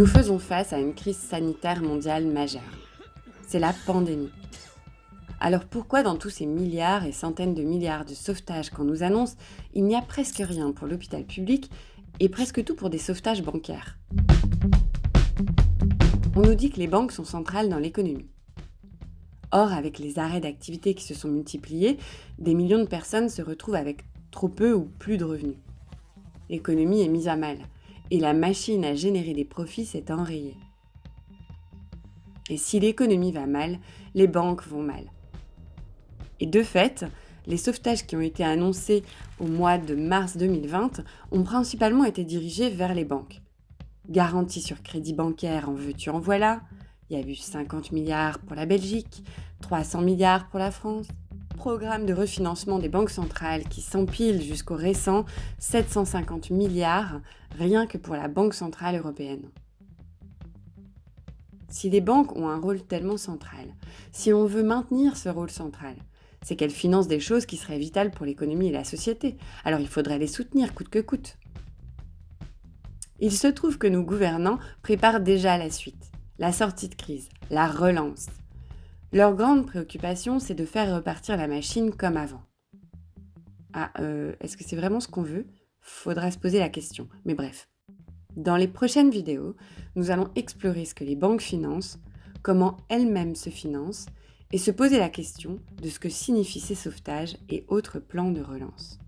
Nous faisons face à une crise sanitaire mondiale majeure. C'est la pandémie. Alors pourquoi dans tous ces milliards et centaines de milliards de sauvetages qu'on nous annonce, il n'y a presque rien pour l'hôpital public et presque tout pour des sauvetages bancaires? On nous dit que les banques sont centrales dans l'économie. Or, avec les arrêts d'activité qui se sont multipliés, des millions de personnes se retrouvent avec trop peu ou plus de revenus. L'économie est mise à mal et la machine à générer des profits s'est enrayée. Et si l'économie va mal, les banques vont mal. Et de fait, les sauvetages qui ont été annoncés au mois de mars 2020 ont principalement été dirigés vers les banques. Garantie sur crédit bancaire en veux-tu en voilà, il y a eu 50 milliards pour la Belgique, 300 milliards pour la France, programme de refinancement des banques centrales qui s'empile jusqu'au récent 750 milliards rien que pour la Banque Centrale Européenne. Si les banques ont un rôle tellement central, si on veut maintenir ce rôle central, c'est qu'elles financent des choses qui seraient vitales pour l'économie et la société, alors il faudrait les soutenir coûte que coûte. Il se trouve que nos gouvernants préparent déjà la suite, la sortie de crise, la relance. Leur grande préoccupation, c'est de faire repartir la machine comme avant. Ah, euh, est-ce que c'est vraiment ce qu'on veut? Faudra se poser la question, mais bref. Dans les prochaines vidéos, nous allons explorer ce que les banques financent, comment elles-mêmes se financent, et se poser la question de ce que signifient ces sauvetages et autres plans de relance.